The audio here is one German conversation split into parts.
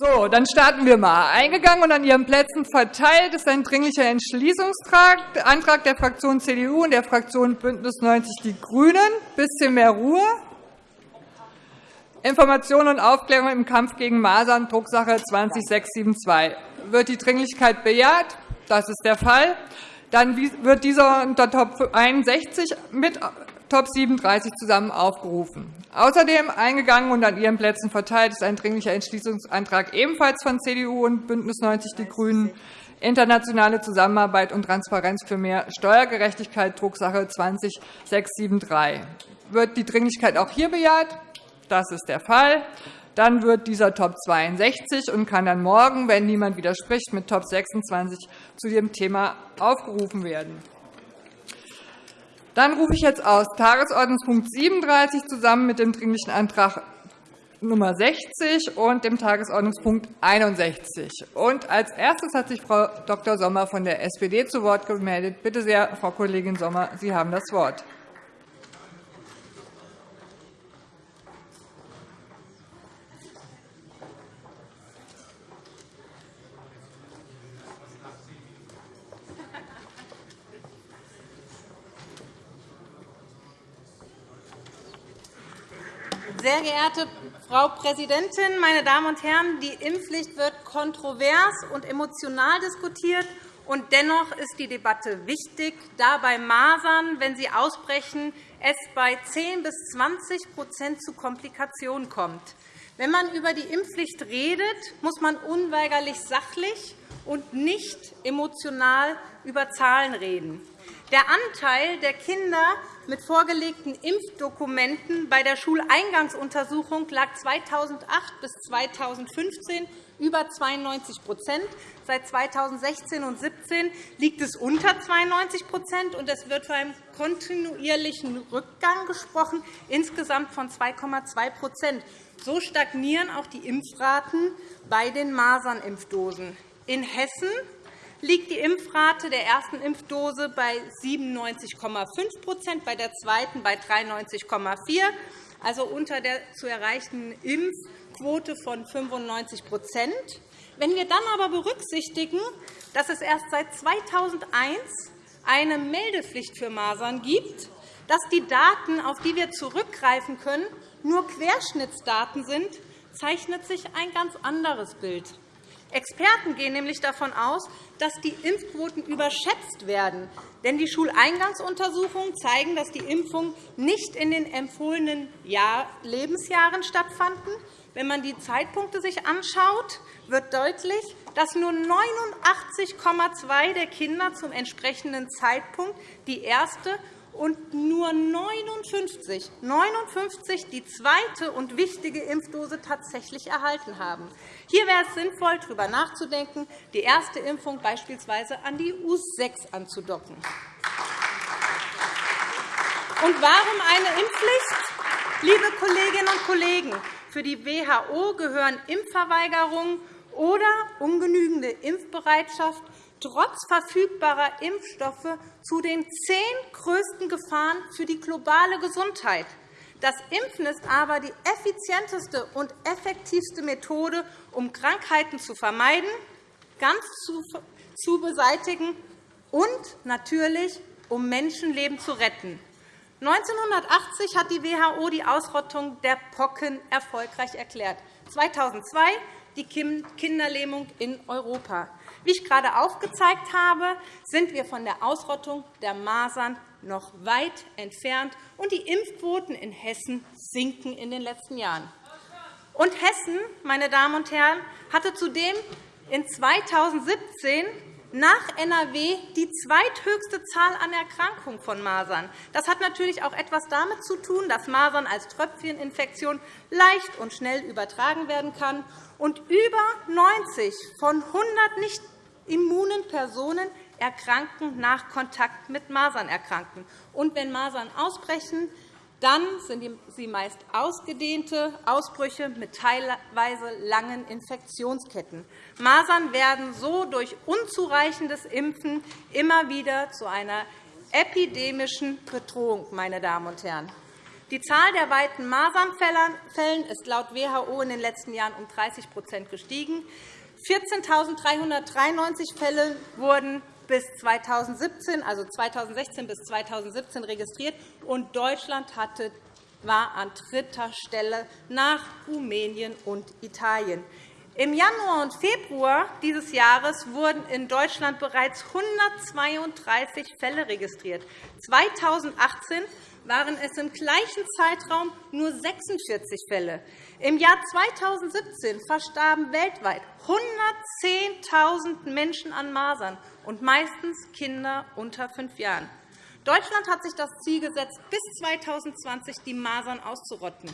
So, dann starten wir mal. Eingegangen und an Ihren Plätzen verteilt ist ein Dringlicher Entschließungsantrag der Fraktion CDU und der Fraktion BÜNDNIS 90 die GRÜNEN. Ein bisschen mehr Ruhe. Information und Aufklärung im Kampf gegen Masern, Drucksache 20672. Wird die Dringlichkeit bejaht? Das ist der Fall. Dann wird dieser unter Top 61 mit Top 37 zusammen aufgerufen. Außerdem eingegangen und an Ihren Plätzen verteilt ist ein Dringlicher Entschließungsantrag ebenfalls von CDU und BÜNDNIS 90 die GRÜNEN, internationale Zusammenarbeit und Transparenz für mehr Steuergerechtigkeit, Drucksache 20-673. Wird die Dringlichkeit auch hier bejaht? Das ist der Fall. Dann wird dieser Top 62 und kann dann morgen, wenn niemand widerspricht, mit Top 26 zu dem Thema aufgerufen werden. Dann rufe ich jetzt aus Tagesordnungspunkt 37 zusammen mit dem Dringlichen Antrag Nummer 60 und dem Tagesordnungspunkt 61. Und als erstes hat sich Frau Dr. Sommer von der SPD zu Wort gemeldet. Bitte sehr, Frau Kollegin Sommer, Sie haben das Wort. Sehr geehrte Frau Präsidentin, meine Damen und Herren! Die Impfpflicht wird kontrovers und emotional diskutiert. Und dennoch ist die Debatte wichtig, da bei Masern, wenn sie ausbrechen, es bei 10 bis 20% zu Komplikationen kommt. Wenn man über die Impfpflicht redet, muss man unweigerlich sachlich und nicht emotional über Zahlen reden. Der Anteil der Kinder mit vorgelegten Impfdokumenten bei der Schuleingangsuntersuchung lag 2008 bis 2015 über 92% Seit 2016 und 2017 liegt es unter 92 und es wird von einem kontinuierlichen Rückgang gesprochen, insgesamt von 2,2% So stagnieren auch die Impfraten bei den Masernimpfdosen. In Hessen liegt die Impfrate der ersten Impfdose bei 97,5% bei der zweiten bei 93,4 also unter der zu erreichenden Impfquote von 95% Wenn wir dann aber berücksichtigen, dass es erst seit 2001 eine Meldepflicht für Masern gibt, dass die Daten, auf die wir zurückgreifen können, nur Querschnittsdaten sind, zeichnet sich ein ganz anderes Bild. Experten gehen nämlich davon aus, dass die Impfquoten überschätzt werden. Denn die Schuleingangsuntersuchungen zeigen, dass die Impfungen nicht in den empfohlenen Lebensjahren stattfanden. Wenn man die Zeitpunkte sich anschaut, wird deutlich, dass nur 89,2 der Kinder zum entsprechenden Zeitpunkt die erste und nur 59, 59 die zweite und wichtige Impfdose tatsächlich erhalten haben. Hier wäre es sinnvoll, darüber nachzudenken, die erste Impfung beispielsweise an die U6 anzudocken. Und warum eine Impfpflicht? Liebe Kolleginnen und Kollegen, für die WHO gehören Impfverweigerungen oder ungenügende Impfbereitschaft trotz verfügbarer Impfstoffe zu den zehn größten Gefahren für die globale Gesundheit. Das Impfen ist aber die effizienteste und effektivste Methode, um Krankheiten zu vermeiden, ganz zu beseitigen und natürlich, um Menschenleben zu retten. 1980 hat die WHO die Ausrottung der Pocken erfolgreich erklärt. 2002 die Kinderlähmung in Europa. Wie ich gerade aufgezeigt habe, sind wir von der Ausrottung der Masern noch weit entfernt, und die Impfquoten in Hessen sinken in den letzten Jahren. Und Hessen, meine Damen und Herren, hatte zudem in 2017 nach NRW die zweithöchste Zahl an Erkrankungen von Masern. Das hat natürlich auch etwas damit zu tun, dass Masern als Tröpfcheninfektion leicht und schnell übertragen werden kann und über 90 von 100 nicht immunen Personen erkranken nach Kontakt mit Masernerkrankten. Und wenn Masern ausbrechen, dann sind sie meist ausgedehnte Ausbrüche mit teilweise langen Infektionsketten. Masern werden so durch unzureichendes Impfen immer wieder zu einer epidemischen Bedrohung. Meine Damen und Herren. Die Zahl der weiten Masernfällen ist laut WHO in den letzten Jahren um 30% gestiegen. 14.393 Fälle wurden bis 2017, also 2016 bis 2017 registriert, und Deutschland hatte, war an dritter Stelle nach Rumänien und Italien. Im Januar und Februar dieses Jahres wurden in Deutschland bereits 132 Fälle registriert. 2018 waren es im gleichen Zeitraum nur 46 Fälle. Im Jahr 2017 verstarben weltweit 110.000 Menschen an Masern, und meistens Kinder unter fünf Jahren. Deutschland hat sich das Ziel gesetzt, bis 2020 die Masern auszurotten.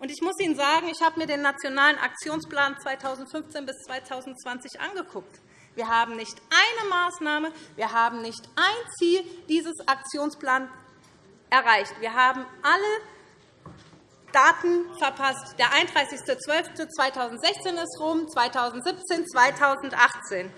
Ich muss Ihnen sagen, ich habe mir den Nationalen Aktionsplan 2015 bis 2020 angeguckt. Wir haben nicht eine Maßnahme, wir haben nicht ein Ziel dieses Aktionsplans erreicht. Wir haben alle Daten verpasst. Der 31.12.2016 ist rum, 2017, 2018.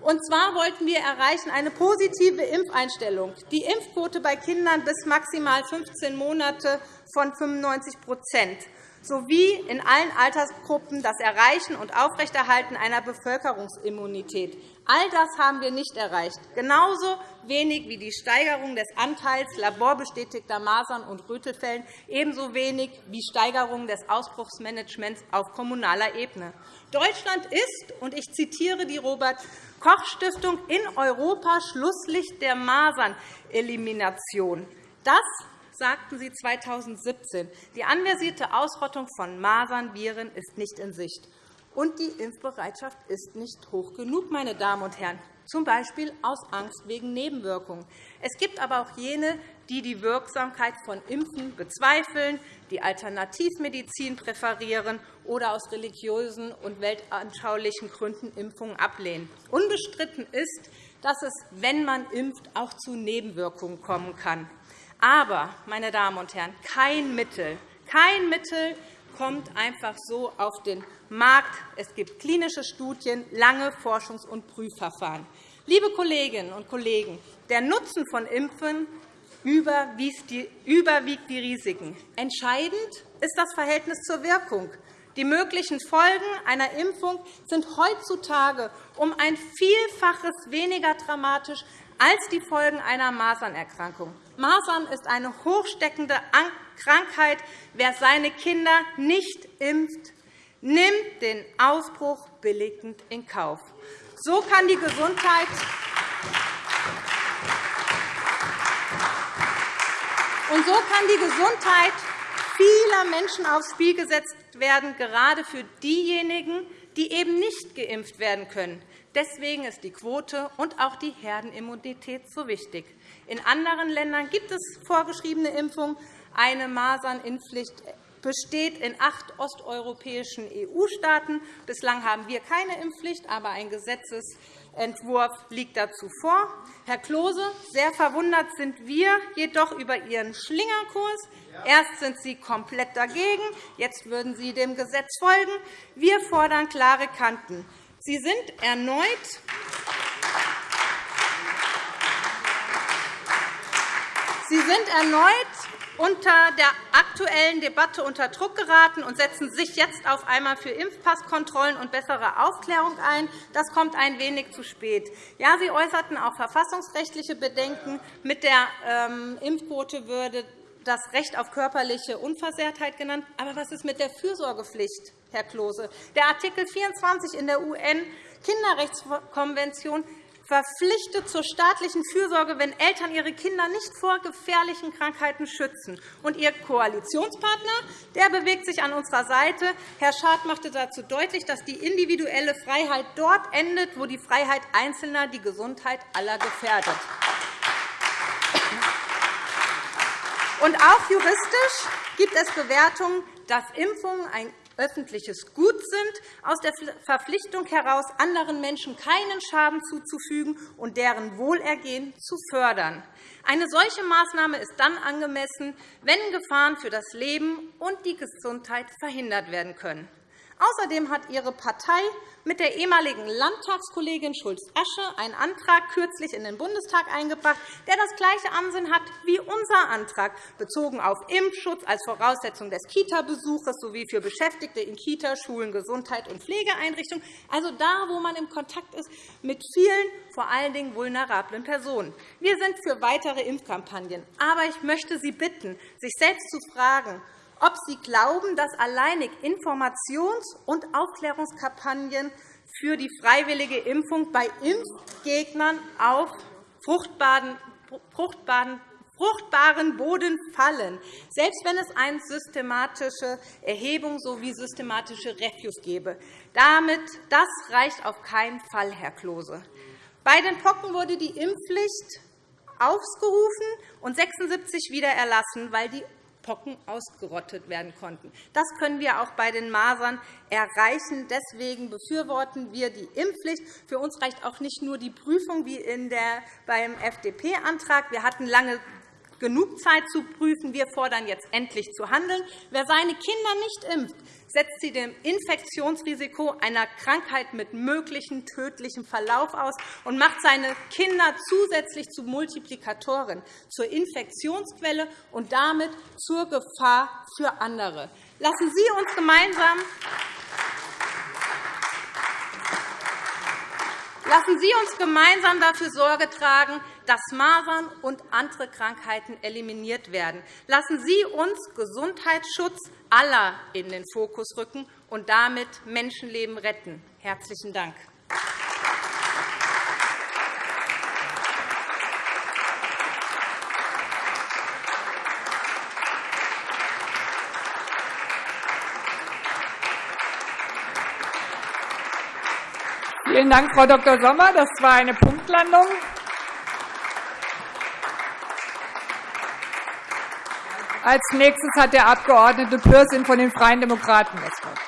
Und zwar wollten wir erreichen eine positive Impfeinstellung, die Impfquote bei Kindern bis maximal 15 Monate von 95% sowie in allen Altersgruppen das Erreichen und Aufrechterhalten einer Bevölkerungsimmunität. All das haben wir nicht erreicht, genauso wenig wie die Steigerung des Anteils laborbestätigter Masern- und Rötelfällen, ebenso wenig wie Steigerung des Ausbruchsmanagements auf kommunaler Ebene. Deutschland ist, und ich zitiere die Robert-Koch-Stiftung, in Europa Schlusslicht der Masernelimination. Das sagten Sie 2017. Die anversierte Ausrottung von Masernviren ist nicht in Sicht. Und die Impfbereitschaft ist nicht hoch genug, meine Damen und Herren, z. B. aus Angst wegen Nebenwirkungen. Es gibt aber auch jene, die die Wirksamkeit von Impfen bezweifeln, die Alternativmedizin präferieren oder aus religiösen und weltanschaulichen Gründen Impfungen ablehnen. Unbestritten ist, dass es, wenn man impft, auch zu Nebenwirkungen kommen kann. Aber, meine Damen und Herren, kein Mittel, kein Mittel kommt einfach so auf den Markt. Es gibt klinische Studien, lange Forschungs- und Prüfverfahren. Liebe Kolleginnen und Kollegen, der Nutzen von Impfen überwiegt die Risiken. Entscheidend ist das Verhältnis zur Wirkung. Die möglichen Folgen einer Impfung sind heutzutage um ein Vielfaches weniger dramatisch als die Folgen einer Masernerkrankung. Masern ist eine hochsteckende Krankheit. Wer seine Kinder nicht impft, nimmt den Ausbruch billigend in Kauf. So kann die Gesundheit und so kann die Gesundheit vieler Menschen aufs Spiel gesetzt werden, gerade für diejenigen, die eben nicht geimpft werden können. Deswegen ist die Quote und auch die Herdenimmunität so wichtig. In anderen Ländern gibt es vorgeschriebene Impfungen. Eine Masernimpfpflicht besteht in acht osteuropäischen EU-Staaten. Bislang haben wir keine Impfpflicht, aber ein Gesetzentwurf liegt dazu vor. Herr Klose, sehr verwundert sind wir jedoch über Ihren Schlingerkurs. Erst sind Sie komplett dagegen, jetzt würden Sie dem Gesetz folgen. Wir fordern klare Kanten. Sie sind erneut Sie sind erneut unter der aktuellen Debatte unter Druck geraten und setzen sich jetzt auf einmal für Impfpasskontrollen und bessere Aufklärung ein. Das kommt ein wenig zu spät. Ja, Sie äußerten auch verfassungsrechtliche Bedenken. Mit der ähm, Impfquote würde das Recht auf körperliche Unversehrtheit genannt. Aber was ist mit der Fürsorgepflicht, Herr Klose? Der Artikel 24 in der UN-Kinderrechtskonvention verpflichtet zur staatlichen Fürsorge, wenn Eltern ihre Kinder nicht vor gefährlichen Krankheiten schützen. Und Ihr Koalitionspartner der bewegt sich an unserer Seite. Herr Schad machte dazu deutlich, dass die individuelle Freiheit dort endet, wo die Freiheit Einzelner die Gesundheit aller gefährdet. Und auch juristisch gibt es Bewertungen, dass Impfungen ein öffentliches Gut sind, aus der Verpflichtung heraus, anderen Menschen keinen Schaden zuzufügen und deren Wohlergehen zu fördern. Eine solche Maßnahme ist dann angemessen, wenn Gefahren für das Leben und die Gesundheit verhindert werden können. Außerdem hat Ihre Partei mit der ehemaligen Landtagskollegin Schulz-Asche einen Antrag kürzlich in den Bundestag eingebracht, der das gleiche Ansinnen hat wie unser Antrag, bezogen auf Impfschutz als Voraussetzung des Kita-Besuches sowie für Beschäftigte in Kita, Schulen, Gesundheit und Pflegeeinrichtungen, also da, wo man im Kontakt ist mit vielen, vor allen Dingen vulnerablen Personen. Wir sind für weitere Impfkampagnen. Aber ich möchte Sie bitten, sich selbst zu fragen, ob Sie glauben, dass alleinig Informations- und Aufklärungskampagnen für die freiwillige Impfung bei Impfgegnern auf fruchtbaren Boden fallen, selbst wenn es eine systematische Erhebung sowie systematische Reviews gäbe. Damit, das reicht auf keinen Fall, Herr Klose. Bei den Pocken wurde die Impfpflicht aufgerufen und 76 wieder erlassen, weil die Pocken ausgerottet werden konnten. Das können wir auch bei den Masern erreichen. Deswegen befürworten wir die Impfpflicht. Für uns reicht auch nicht nur die Prüfung wie in der, beim FDP-Antrag. Wir hatten lange genug Zeit zu prüfen. Wir fordern jetzt endlich zu handeln. Wer seine Kinder nicht impft, setzt sie dem Infektionsrisiko einer Krankheit mit möglichem tödlichem Verlauf aus und macht seine Kinder zusätzlich zu Multiplikatoren, zur Infektionsquelle und damit zur Gefahr für andere. Lassen Sie uns gemeinsam Lassen Sie uns gemeinsam dafür Sorge tragen, dass Masern und andere Krankheiten eliminiert werden. Lassen Sie uns Gesundheitsschutz aller in den Fokus rücken und damit Menschenleben retten. – Herzlichen Dank. Vielen Dank, Frau Dr. Sommer. Das war eine Punktlandung. Als nächstes hat der Abg. Pürsün von den Freien Demokraten das Wort.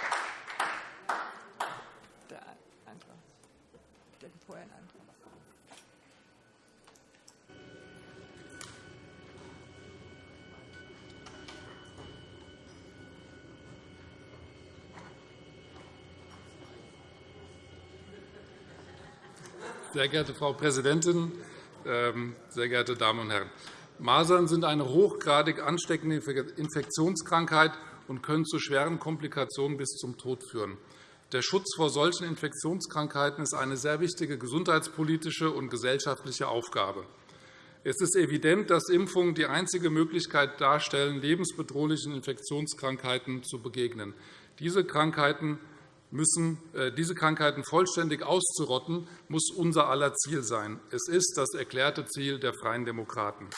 Sehr geehrte Frau Präsidentin, ähm, sehr geehrte Damen und Herren! Masern sind eine hochgradig ansteckende Infektionskrankheit und können zu schweren Komplikationen bis zum Tod führen. Der Schutz vor solchen Infektionskrankheiten ist eine sehr wichtige gesundheitspolitische und gesellschaftliche Aufgabe. Es ist evident, dass Impfungen die einzige Möglichkeit darstellen, lebensbedrohlichen Infektionskrankheiten zu begegnen. Diese Krankheiten müssen, äh, diese Krankheiten vollständig auszurotten, muss unser aller Ziel sein. Es ist das erklärte Ziel der Freien Demokraten.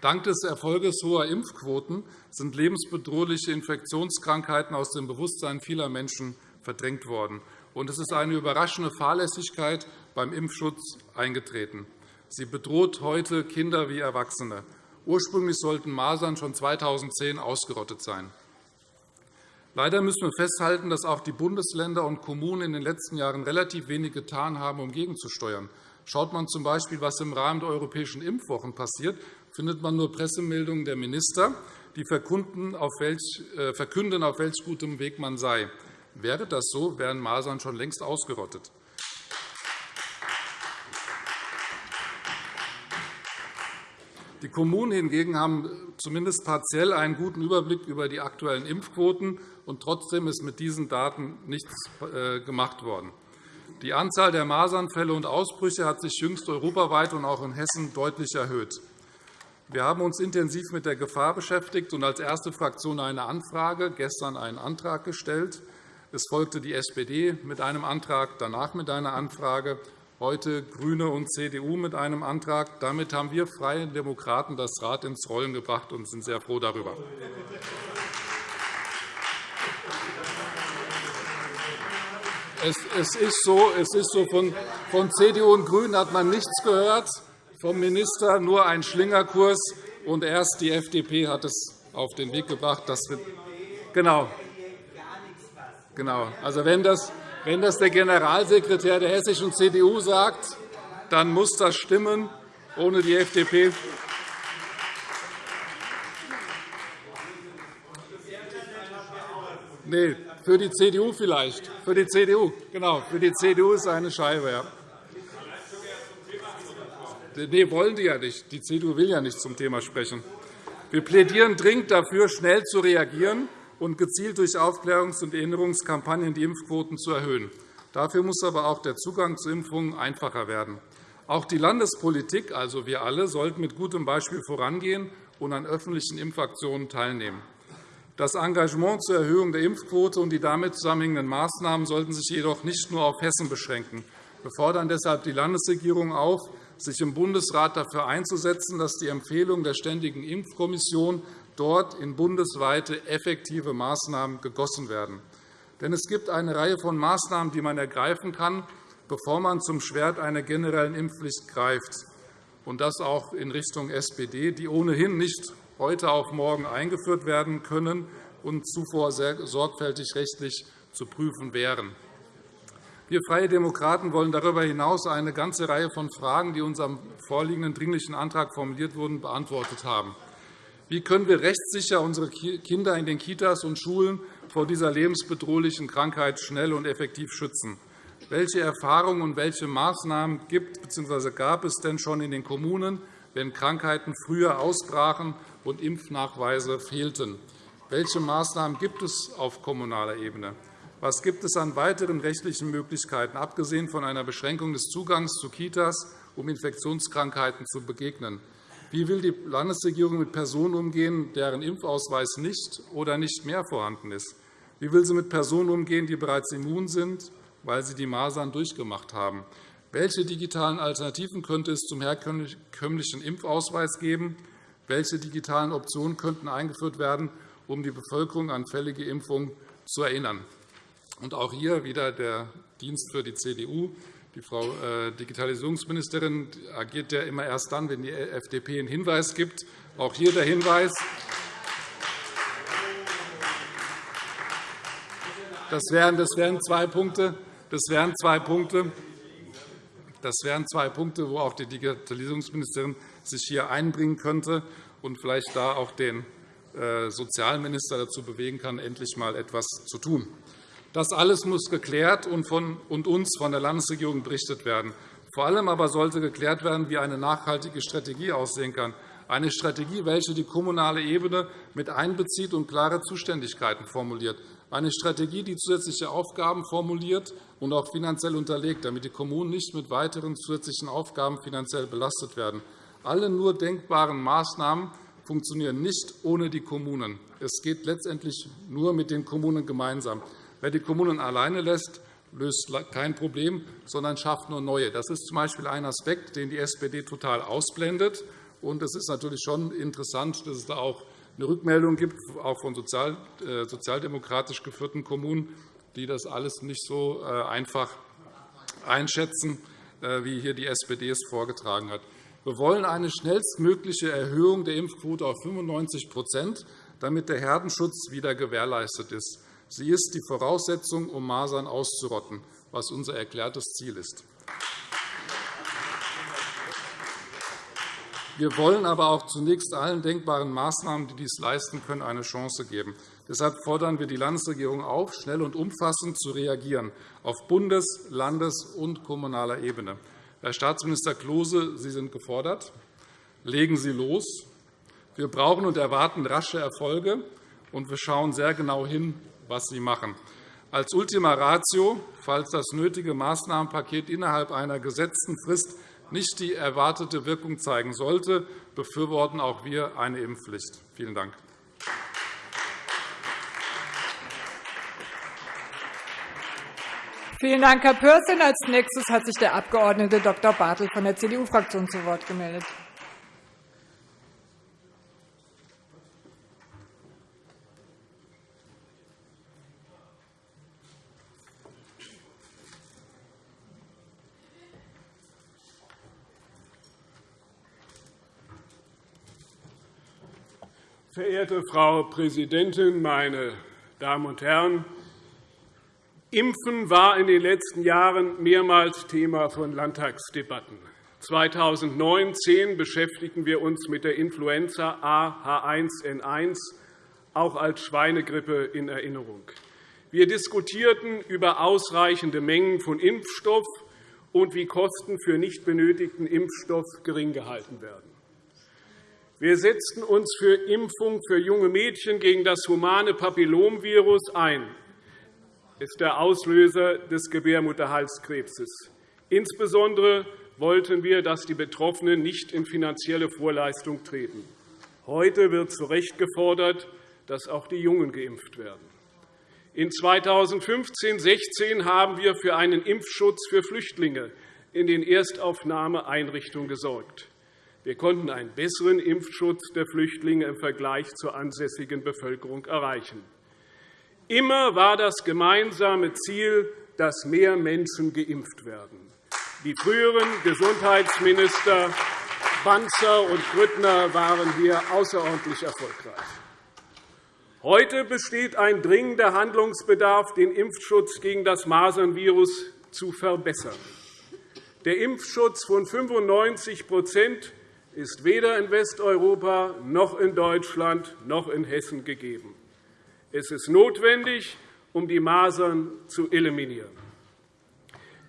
Dank des Erfolges hoher Impfquoten sind lebensbedrohliche Infektionskrankheiten aus dem Bewusstsein vieler Menschen verdrängt worden. es ist eine überraschende Fahrlässigkeit beim Impfschutz eingetreten. Sie bedroht heute Kinder wie Erwachsene. Ursprünglich sollten Masern schon 2010 ausgerottet sein. Leider müssen wir festhalten, dass auch die Bundesländer und Kommunen in den letzten Jahren relativ wenig getan haben, um gegenzusteuern. Schaut man z. B., was im Rahmen der europäischen Impfwochen passiert, findet man nur Pressemeldungen der Minister, die verkünden, auf welch, äh, verkünden, auf welch gutem Weg man sei. Wäre das so, wären Masern schon längst ausgerottet. Die Kommunen hingegen haben zumindest partiell einen guten Überblick über die aktuellen Impfquoten, und trotzdem ist mit diesen Daten nichts äh, gemacht worden. Die Anzahl der Masernfälle und Ausbrüche hat sich jüngst europaweit und auch in Hessen deutlich erhöht. Wir haben uns intensiv mit der Gefahr beschäftigt und als erste Fraktion eine Anfrage, gestern einen Antrag gestellt. Es folgte die SPD mit einem Antrag, danach mit einer Anfrage heute GRÜNE und CDU mit einem Antrag. Damit haben wir Freie Demokraten das Rad ins Rollen gebracht und sind sehr froh darüber. Es ist so, es ist so von, von CDU und GRÜNEN hat man nichts gehört, vom Minister nur ein Schlingerkurs, und erst die FDP hat es auf den Weg gebracht. Dass wir, genau, genau. Also, wenn das, wenn das der Generalsekretär der hessischen CDU sagt, dann muss das stimmen. Ohne die FDP Nee, für die CDU vielleicht. Für die CDU, genau. Für die CDU ist eine Scheibe, ja. Nee, wollen die ja nicht. Die CDU will ja nicht zum Thema sprechen. Wir plädieren dringend dafür, schnell zu reagieren und gezielt durch Aufklärungs- und Erinnerungskampagnen die Impfquoten zu erhöhen. Dafür muss aber auch der Zugang zu Impfungen einfacher werden. Auch die Landespolitik, also wir alle, sollten mit gutem Beispiel vorangehen und an öffentlichen Impfaktionen teilnehmen. Das Engagement zur Erhöhung der Impfquote und die damit zusammenhängenden Maßnahmen sollten sich jedoch nicht nur auf Hessen beschränken. Wir fordern deshalb die Landesregierung auf, sich im Bundesrat dafür einzusetzen, dass die Empfehlungen der Ständigen Impfkommission dort in bundesweite effektive Maßnahmen gegossen werden. Denn es gibt eine Reihe von Maßnahmen, die man ergreifen kann, bevor man zum Schwert einer generellen Impfpflicht greift, und das auch in Richtung SPD, die ohnehin nicht heute auf morgen eingeführt werden können und zuvor sehr sorgfältig rechtlich zu prüfen wären. Wir Freie Demokraten wollen darüber hinaus eine ganze Reihe von Fragen, die unserem vorliegenden Dringlichen Antrag formuliert wurden, beantwortet haben. Wie können wir rechtssicher unsere Kinder in den Kitas und Schulen vor dieser lebensbedrohlichen Krankheit schnell und effektiv schützen? Welche Erfahrungen und welche Maßnahmen gibt bzw. gab es denn schon in den Kommunen, wenn Krankheiten früher ausbrachen und Impfnachweise fehlten? Welche Maßnahmen gibt es auf kommunaler Ebene? Was gibt es an weiteren rechtlichen Möglichkeiten, abgesehen von einer Beschränkung des Zugangs zu Kitas, um Infektionskrankheiten zu begegnen? Wie will die Landesregierung mit Personen umgehen, deren Impfausweis nicht oder nicht mehr vorhanden ist? Wie will sie mit Personen umgehen, die bereits immun sind, weil sie die Masern durchgemacht haben? Welche digitalen Alternativen könnte es zum herkömmlichen Impfausweis geben? Welche digitalen Optionen könnten eingeführt werden, um die Bevölkerung an fällige Impfungen zu erinnern? Und auch hier wieder der Dienst für die CDU. Die Frau äh, Digitalisierungsministerin agiert ja immer erst dann, wenn die FDP einen Hinweis gibt. Auch hier der Hinweis. Das wären, das wären zwei Punkte. Das wären zwei Punkte. Das wären zwei Punkte, wo auch die Digitalisierungsministerin sich hier einbringen könnte und vielleicht da auch den äh, Sozialminister dazu bewegen kann, endlich einmal etwas zu tun. Das alles muss geklärt und, von, und uns von der Landesregierung berichtet werden. Vor allem aber sollte geklärt werden, wie eine nachhaltige Strategie aussehen kann, eine Strategie, welche die kommunale Ebene mit einbezieht und klare Zuständigkeiten formuliert, eine Strategie, die zusätzliche Aufgaben formuliert und auch finanziell unterlegt, damit die Kommunen nicht mit weiteren zusätzlichen Aufgaben finanziell belastet werden. Alle nur denkbaren Maßnahmen funktionieren nicht ohne die Kommunen. Es geht letztendlich nur mit den Kommunen gemeinsam. Wer die Kommunen alleine lässt, löst kein Problem, sondern schafft nur neue. Das ist z. B. ein Aspekt, den die SPD total ausblendet. es ist natürlich schon interessant, dass es da auch eine Rückmeldung gibt, auch von äh, sozialdemokratisch geführten Kommunen, die das alles nicht so äh, einfach einschätzen, äh, wie hier die SPD es vorgetragen hat. Wir wollen eine schnellstmögliche Erhöhung der Impfquote auf 95% damit der Herdenschutz wieder gewährleistet ist. Sie ist die Voraussetzung, um Masern auszurotten, was unser erklärtes Ziel ist. Wir wollen aber auch zunächst allen denkbaren Maßnahmen, die dies leisten können, eine Chance geben. Deshalb fordern wir die Landesregierung auf, schnell und umfassend zu reagieren, auf Bundes-, Landes- und kommunaler Ebene. Herr Staatsminister Klose, Sie sind gefordert. Legen Sie los. Wir brauchen und erwarten rasche Erfolge, und wir schauen sehr genau hin, was Sie machen. Als Ultima Ratio, falls das nötige Maßnahmenpaket innerhalb einer gesetzten Frist nicht die erwartete Wirkung zeigen sollte, befürworten auch wir eine Impfpflicht. Vielen Dank. Vielen Dank, Herr Pürsün. Als nächstes hat sich der Abg. Dr. Bartel von der CDU-Fraktion zu Wort gemeldet. Verehrte Frau Präsidentin, meine Damen und Herren! Impfen war in den letzten Jahren mehrmals Thema von Landtagsdebatten. 2009-10 beschäftigten wir uns mit der Influenza A H1N1, auch als Schweinegrippe in Erinnerung. Wir diskutierten über ausreichende Mengen von Impfstoff und wie Kosten für nicht benötigten Impfstoff gering gehalten werden. Wir setzten uns für Impfung für junge Mädchen gegen das humane Papillomvirus ein. Das ist der Auslöser des Gebärmutterhalskrebses. Insbesondere wollten wir, dass die Betroffenen nicht in finanzielle Vorleistung treten. Heute wird zu Recht gefordert, dass auch die Jungen geimpft werden. In 2015-16 haben wir für einen Impfschutz für Flüchtlinge in den Erstaufnahmeeinrichtungen gesorgt. Wir konnten einen besseren Impfschutz der Flüchtlinge im Vergleich zur ansässigen Bevölkerung erreichen. Immer war das gemeinsame Ziel, dass mehr Menschen geimpft werden. Die früheren Gesundheitsminister Banzer und Grüttner waren hier außerordentlich erfolgreich. Heute besteht ein dringender Handlungsbedarf, den Impfschutz gegen das Masernvirus zu verbessern. Der Impfschutz von 95 ist weder in Westeuropa noch in Deutschland noch in Hessen gegeben. Es ist notwendig, um die Masern zu eliminieren.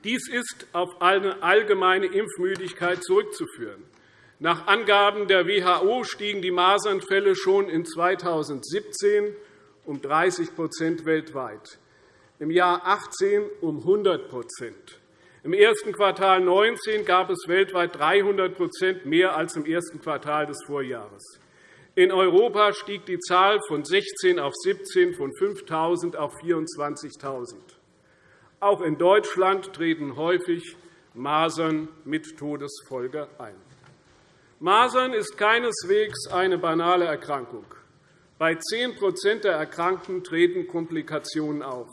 Dies ist auf eine allgemeine Impfmüdigkeit zurückzuführen. Nach Angaben der WHO stiegen die Masernfälle schon in 2017 um 30% weltweit, im Jahr 2018 um 100 im ersten Quartal 2019 gab es weltweit 300% mehr als im ersten Quartal des Vorjahres. In Europa stieg die Zahl von 16 auf 17, von 5.000 auf 24.000. Auch in Deutschland treten häufig Masern mit Todesfolge ein. Masern ist keineswegs eine banale Erkrankung. Bei 10% der Erkrankten treten Komplikationen auf.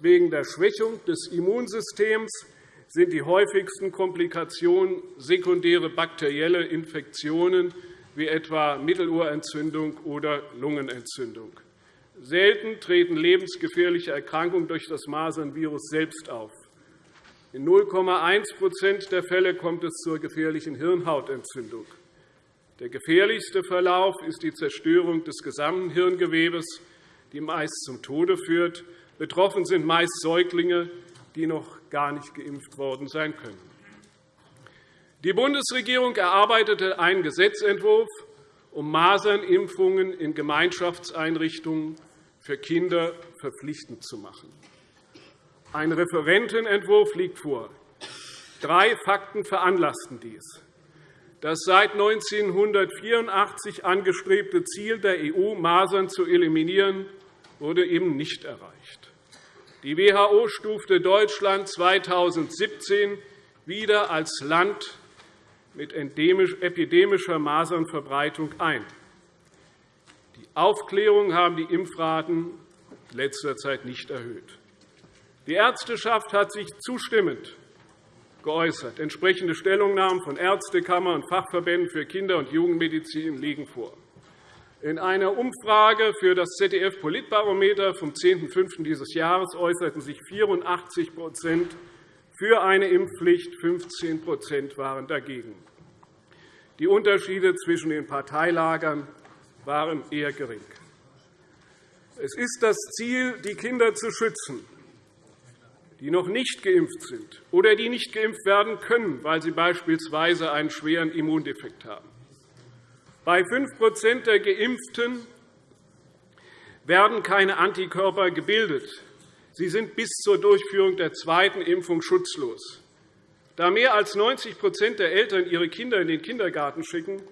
Wegen der Schwächung des Immunsystems sind die häufigsten Komplikationen sekundäre bakterielle Infektionen wie etwa Mittelohrentzündung oder Lungenentzündung. Selten treten lebensgefährliche Erkrankungen durch das Masernvirus selbst auf. In 0,1% der Fälle kommt es zur gefährlichen Hirnhautentzündung. Der gefährlichste Verlauf ist die Zerstörung des gesamten Hirngewebes, die meist zum Tode führt. Betroffen sind meist Säuglinge, die noch gar nicht geimpft worden sein können. Die Bundesregierung erarbeitete einen Gesetzentwurf, um Masernimpfungen in Gemeinschaftseinrichtungen für Kinder verpflichtend zu machen. Ein Referentenentwurf liegt vor. Drei Fakten veranlassten dies. Das seit 1984 angestrebte Ziel der EU, Masern zu eliminieren, wurde eben nicht erreicht. Die WHO stufte Deutschland 2017 wieder als Land mit epidemischer Masernverbreitung ein. Die Aufklärung haben die Impfraten in letzter Zeit nicht erhöht. Die Ärzteschaft hat sich zustimmend geäußert. Entsprechende Stellungnahmen von Ärztekammer und Fachverbänden für Kinder- und Jugendmedizin liegen vor. In einer Umfrage für das ZDF-Politbarometer vom 10.05. dieses Jahres äußerten sich 84% für eine Impfpflicht, 15% waren dagegen. Die Unterschiede zwischen den Parteilagern waren eher gering. Es ist das Ziel, die Kinder zu schützen, die noch nicht geimpft sind oder die nicht geimpft werden können, weil sie beispielsweise einen schweren Immundefekt haben. Bei 5% der Geimpften werden keine Antikörper gebildet. Sie sind bis zur Durchführung der zweiten Impfung schutzlos. Da mehr als 90% der Eltern ihre Kinder in den Kindergarten schicken,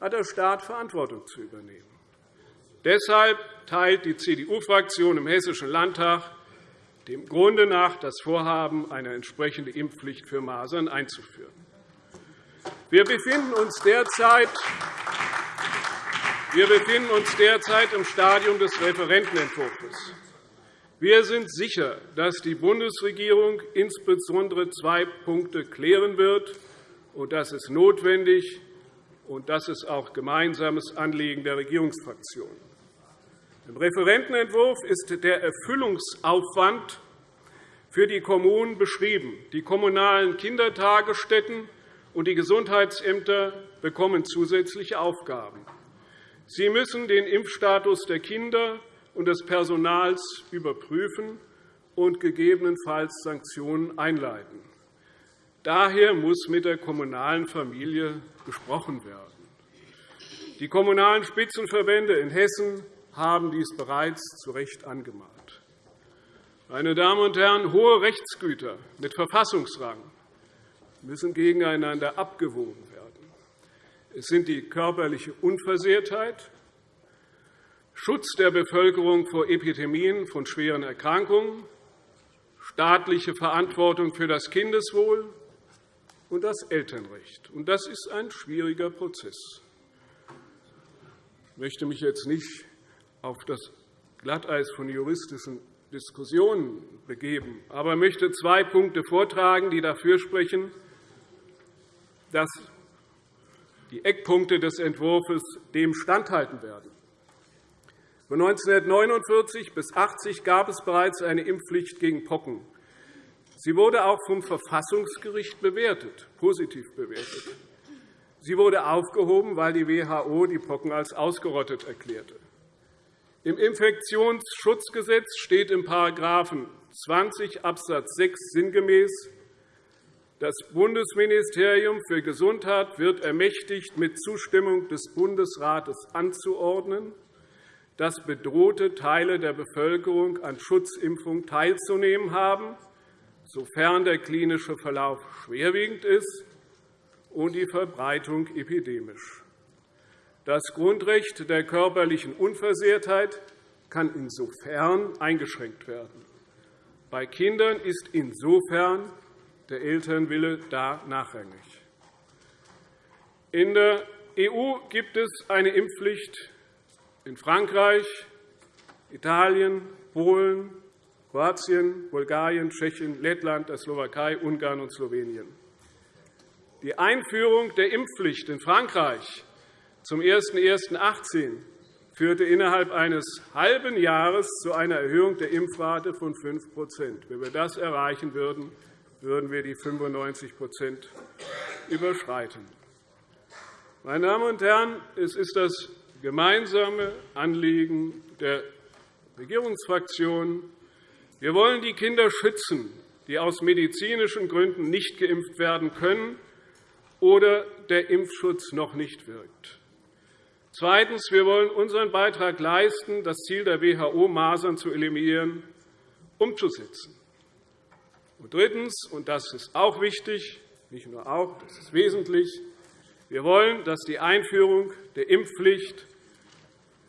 hat der Staat Verantwortung zu übernehmen. Deshalb teilt die CDU-Fraktion im Hessischen Landtag dem Grunde nach das Vorhaben, eine entsprechende Impfpflicht für Masern einzuführen. Wir befinden uns derzeit wir befinden uns derzeit im Stadium des Referentenentwurfs. Wir sind sicher, dass die Bundesregierung insbesondere zwei Punkte klären wird. Und das ist notwendig, und das ist auch gemeinsames Anliegen der Regierungsfraktionen. Im Referentenentwurf ist der Erfüllungsaufwand für die Kommunen beschrieben. Die kommunalen Kindertagesstätten und die Gesundheitsämter bekommen zusätzliche Aufgaben. Sie müssen den Impfstatus der Kinder und des Personals überprüfen und gegebenenfalls Sanktionen einleiten. Daher muss mit der kommunalen Familie gesprochen werden. Die Kommunalen Spitzenverbände in Hessen haben dies bereits zu Recht angemahnt. Meine Damen und Herren, hohe Rechtsgüter mit Verfassungsrang müssen gegeneinander abgewogen werden. Es sind die körperliche Unversehrtheit, Schutz der Bevölkerung vor Epidemien von schweren Erkrankungen, staatliche Verantwortung für das Kindeswohl und das Elternrecht. Das ist ein schwieriger Prozess. Ich möchte mich jetzt nicht auf das Glatteis von juristischen Diskussionen begeben, aber möchte zwei Punkte vortragen, die dafür sprechen, dass die Eckpunkte des Entwurfs dem standhalten werden. Von 1949 bis 1980 gab es bereits eine Impfpflicht gegen Pocken. Sie wurde auch vom Verfassungsgericht bewertet, positiv bewertet. Sie wurde aufgehoben, weil die WHO die Pocken als ausgerottet erklärte. Im Infektionsschutzgesetz steht in § 20 Abs. 6 sinngemäß, das Bundesministerium für Gesundheit wird ermächtigt, mit Zustimmung des Bundesrates anzuordnen, dass bedrohte Teile der Bevölkerung an Schutzimpfung teilzunehmen haben, sofern der klinische Verlauf schwerwiegend ist und die Verbreitung epidemisch. Das Grundrecht der körperlichen Unversehrtheit kann insofern eingeschränkt werden. Bei Kindern ist insofern der Elternwille da nachrangig. In der EU gibt es eine Impfpflicht in Frankreich, Italien, Polen, Kroatien, Bulgarien, Tschechien, Lettland, der Slowakei, Ungarn und Slowenien. Die Einführung der Impfpflicht in Frankreich zum 01.01.2018 führte innerhalb eines halben Jahres zu einer Erhöhung der Impfrate von 5% Wenn wir das erreichen würden, würden wir die 95% überschreiten. Meine Damen und Herren, es ist das gemeinsame Anliegen der Regierungsfraktionen. Wir wollen die Kinder schützen, die aus medizinischen Gründen nicht geimpft werden können oder der Impfschutz noch nicht wirkt. Zweitens. Wir wollen unseren Beitrag leisten, das Ziel der WHO, Masern zu eliminieren, umzusetzen. Und drittens, und das ist auch wichtig, nicht nur auch, das ist wesentlich, wir wollen, dass die Einführung der Impfpflicht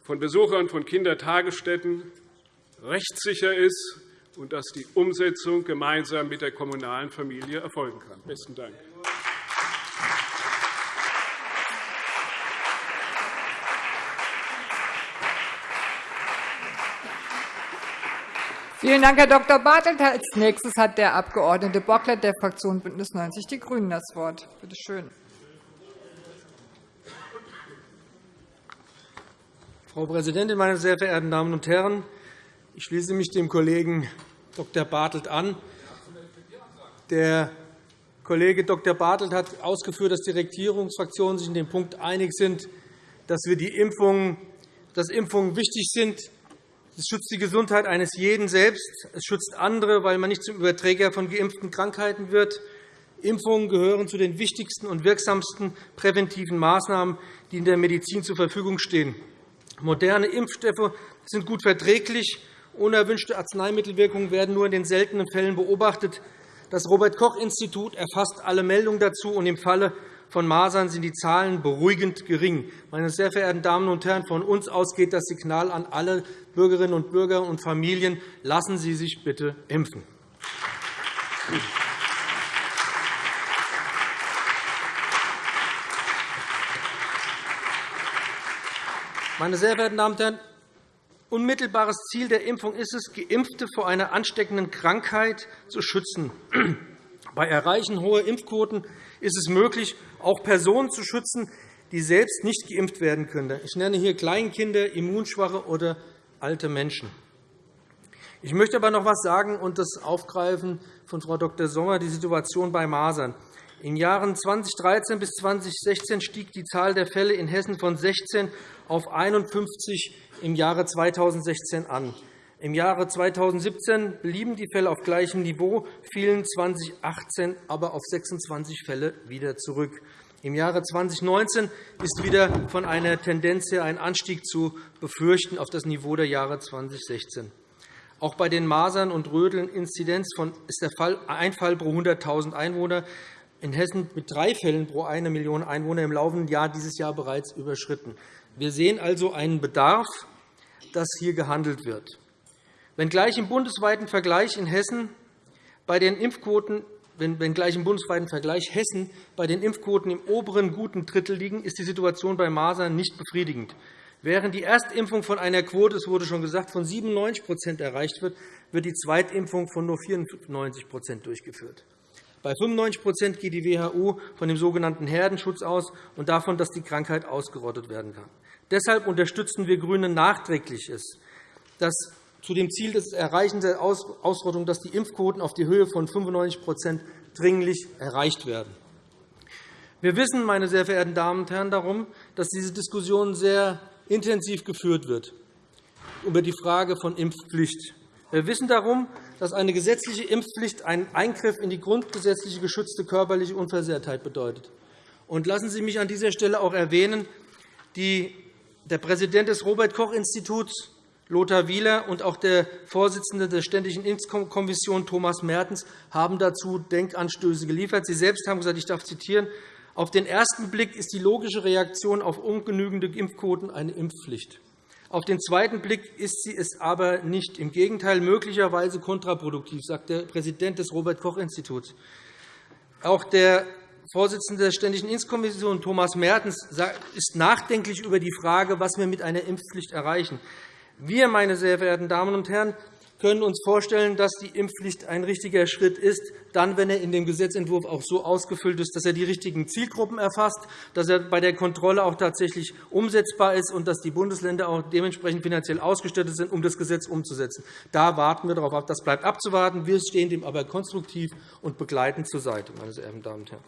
von Besuchern von Kindertagesstätten rechtssicher ist und dass die Umsetzung gemeinsam mit der kommunalen Familie erfolgen kann. – Besten Dank. Vielen Dank, Herr Dr. Bartelt. Als nächstes hat der Abg. Bocklet der Fraktion BÜNDNIS 90 die GRÜNEN das Wort. Bitte schön. Frau Präsidentin, meine sehr verehrten Damen und Herren! Ich schließe mich dem Kollegen Dr. Bartelt an. Der Kollege Dr. Bartelt hat ausgeführt, dass die Regierungsfraktionen sich in dem Punkt einig sind, dass, wir die Impfungen, dass Impfungen wichtig sind. Es schützt die Gesundheit eines jeden selbst. Es schützt andere, weil man nicht zum Überträger von geimpften Krankheiten wird. Impfungen gehören zu den wichtigsten und wirksamsten präventiven Maßnahmen, die in der Medizin zur Verfügung stehen. Moderne Impfstoffe sind gut verträglich. Unerwünschte Arzneimittelwirkungen werden nur in den seltenen Fällen beobachtet. Das Robert-Koch-Institut erfasst alle Meldungen dazu, und im Falle von Masern sind die Zahlen beruhigend gering. Meine sehr verehrten Damen und Herren, von uns aus geht das Signal an alle Bürgerinnen und Bürger und Familien. Lassen Sie sich bitte impfen. Meine sehr verehrten Damen und Herren, unmittelbares Ziel der Impfung ist es, Geimpfte vor einer ansteckenden Krankheit zu schützen. Bei Erreichen hoher Impfquoten ist es möglich, auch Personen zu schützen, die selbst nicht geimpft werden können. Ich nenne hier Kleinkinder, Immunschwache oder alte Menschen. Ich möchte aber noch etwas sagen und das aufgreifen von Frau Dr. Sommer, die Situation bei Masern. In den Jahren 2013 bis 2016 stieg die Zahl der Fälle in Hessen von 16 auf 51 im Jahre 2016 an. Im Jahre 2017 blieben die Fälle auf gleichem Niveau, fielen 2018 aber auf 26 Fälle wieder zurück. Im Jahre 2019 ist wieder von einer Tendenz her ein Anstieg zu befürchten auf das Niveau der Jahre 2016. Auch bei den Masern- und Röteln-Inzidenz ist der Fall ein Fall pro 100.000 Einwohner in Hessen mit drei Fällen pro eine Million Einwohner im laufenden Jahr dieses Jahr bereits überschritten. Wir sehen also einen Bedarf, dass hier gehandelt wird. Wenngleich im bundesweiten Vergleich in Hessen bei den Impfquoten wenngleich im bundesweiten Vergleich Hessen bei den Impfquoten im oberen guten Drittel liegen, ist die Situation bei Masern nicht befriedigend. Während die Erstimpfung von einer Quote, es wurde schon gesagt, von 97% erreicht wird, wird die Zweitimpfung von nur 94% durchgeführt. Bei 95% geht die WHO von dem sogenannten Herdenschutz aus und davon, dass die Krankheit ausgerottet werden kann. Deshalb unterstützen wir GRÜNE nachträgliches, dass zu dem Ziel des Erreichens der Ausrottung, dass die Impfquoten auf die Höhe von 95% dringlich erreicht werden. Wir wissen, meine sehr verehrten Damen und Herren, darum, dass diese Diskussion sehr intensiv geführt wird über die Frage von Impfpflicht. Wir wissen darum, dass eine gesetzliche Impfpflicht einen Eingriff in die grundgesetzliche geschützte körperliche Unversehrtheit bedeutet. Und lassen Sie mich an dieser Stelle auch erwähnen, der Präsident des Robert-Koch-Instituts, Lothar Wieler, und auch der Vorsitzende der Ständigen Impfkommission, Thomas Mertens, haben dazu Denkanstöße geliefert. Sie selbst haben gesagt, ich darf zitieren, auf den ersten Blick ist die logische Reaktion auf ungenügende Impfquoten eine Impfpflicht. Auf den zweiten Blick ist sie es aber nicht. Im Gegenteil, möglicherweise kontraproduktiv, sagt der Präsident des Robert-Koch-Instituts. Auch der Vorsitzende der Ständigen Impfkommission, Thomas Mertens, ist nachdenklich über die Frage, was wir mit einer Impfpflicht erreichen. Wir, meine sehr verehrten Damen und Herren, können uns vorstellen, dass die Impfpflicht ein richtiger Schritt ist, dann, wenn er in dem Gesetzentwurf auch so ausgefüllt ist, dass er die richtigen Zielgruppen erfasst, dass er bei der Kontrolle auch tatsächlich umsetzbar ist und dass die Bundesländer auch dementsprechend finanziell ausgestattet sind, um das Gesetz umzusetzen. Da warten wir darauf ab. Das bleibt abzuwarten. Wir stehen dem aber konstruktiv und begleitend zur Seite, meine sehr verehrten Damen und Herren.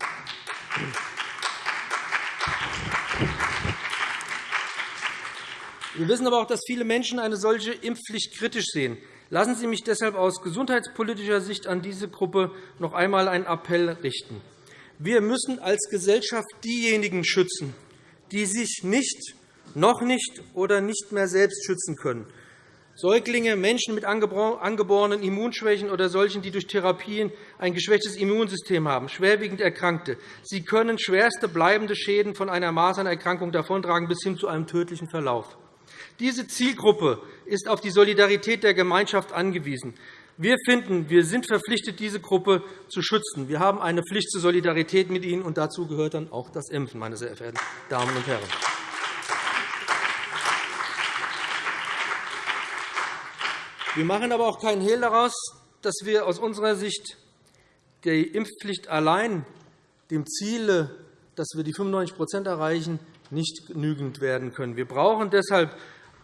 Wir wissen aber auch, dass viele Menschen eine solche Impfpflicht kritisch sehen. Lassen Sie mich deshalb aus gesundheitspolitischer Sicht an diese Gruppe noch einmal einen Appell richten. Wir müssen als Gesellschaft diejenigen schützen, die sich nicht, noch nicht oder nicht mehr selbst schützen können. Säuglinge, Menschen mit angeborenen Immunschwächen oder solchen, die durch Therapien ein geschwächtes Immunsystem haben, schwerwiegend Erkrankte. Sie können schwerste bleibende Schäden von einer Masernerkrankung davontragen bis hin zu einem tödlichen Verlauf. Diese Zielgruppe ist auf die Solidarität der Gemeinschaft angewiesen. Wir finden, wir sind verpflichtet, diese Gruppe zu schützen. Wir haben eine Pflicht zur Solidarität mit ihnen, und dazu gehört dann auch das Impfen, meine sehr verehrten Damen und Herren. Wir machen aber auch keinen Hehl daraus, dass wir aus unserer Sicht die Impfpflicht allein dem Ziel, dass wir die 95% erreichen, nicht genügend werden können. Wir brauchen deshalb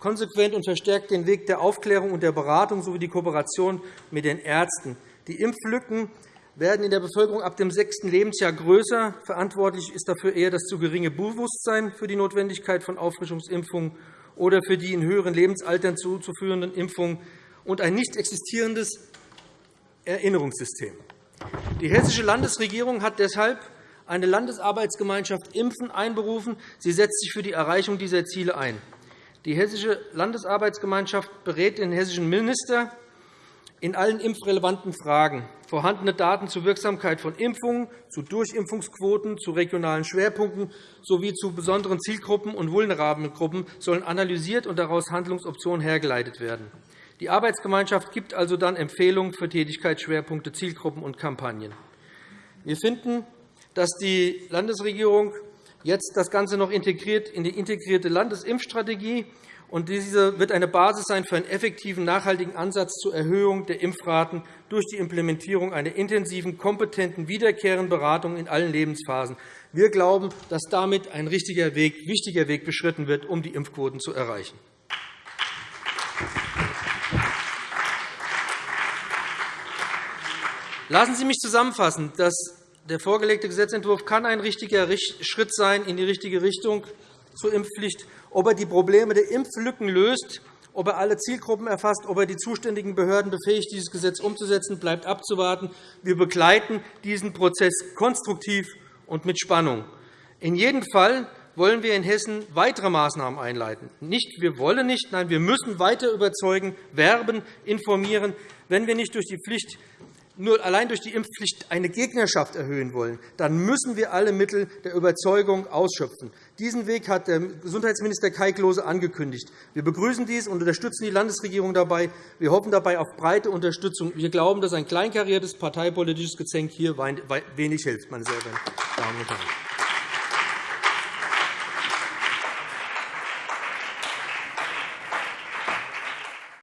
konsequent und verstärkt den Weg der Aufklärung und der Beratung sowie die Kooperation mit den Ärzten. Die Impflücken werden in der Bevölkerung ab dem sechsten Lebensjahr größer. Verantwortlich ist dafür eher das zu geringe Bewusstsein für die Notwendigkeit von Auffrischungsimpfungen oder für die in höheren Lebensaltern zuzuführenden Impfungen und ein nicht existierendes Erinnerungssystem. Die Hessische Landesregierung hat deshalb eine Landesarbeitsgemeinschaft Impfen einberufen. Sie setzt sich für die Erreichung dieser Ziele ein. Die Hessische Landesarbeitsgemeinschaft berät den hessischen Minister in allen impfrelevanten Fragen. Vorhandene Daten zur Wirksamkeit von Impfungen, zu Durchimpfungsquoten, zu regionalen Schwerpunkten sowie zu besonderen Zielgruppen und vulnerablen Gruppen sollen analysiert und daraus Handlungsoptionen hergeleitet werden. Die Arbeitsgemeinschaft gibt also dann Empfehlungen für Tätigkeitsschwerpunkte, Zielgruppen und Kampagnen. Wir finden, dass die Landesregierung jetzt das Ganze noch integriert in die integrierte Landesimpfstrategie. Und diese wird eine Basis sein für einen effektiven, nachhaltigen Ansatz zur Erhöhung der Impfraten durch die Implementierung einer intensiven, kompetenten, wiederkehrenden Beratung in allen Lebensphasen. Wir glauben, dass damit ein richtiger Weg, wichtiger Weg beschritten wird, um die Impfquoten zu erreichen. Lassen Sie mich zusammenfassen. Das der vorgelegte Gesetzentwurf kann ein richtiger Schritt sein in die richtige Richtung zur Impfpflicht, ob er die Probleme der Impflücken löst, ob er alle Zielgruppen erfasst, ob er die zuständigen Behörden befähigt, dieses Gesetz umzusetzen, bleibt abzuwarten. Wir begleiten diesen Prozess konstruktiv und mit Spannung. In jedem Fall wollen wir in Hessen weitere Maßnahmen einleiten. Nicht, wir wollen nicht, nein, wir müssen weiter überzeugen, werben, informieren. Wenn wir nicht durch die Pflicht nur allein durch die Impfpflicht eine Gegnerschaft erhöhen wollen, dann müssen wir alle Mittel der Überzeugung ausschöpfen. Diesen Weg hat der Gesundheitsminister Kai Klose angekündigt. Wir begrüßen dies und unterstützen die Landesregierung dabei. Wir hoffen dabei auf breite Unterstützung. Wir glauben, dass ein kleinkariertes parteipolitisches Gezänk hier wenig hilft. Meine sehr verehrten Damen und Herren.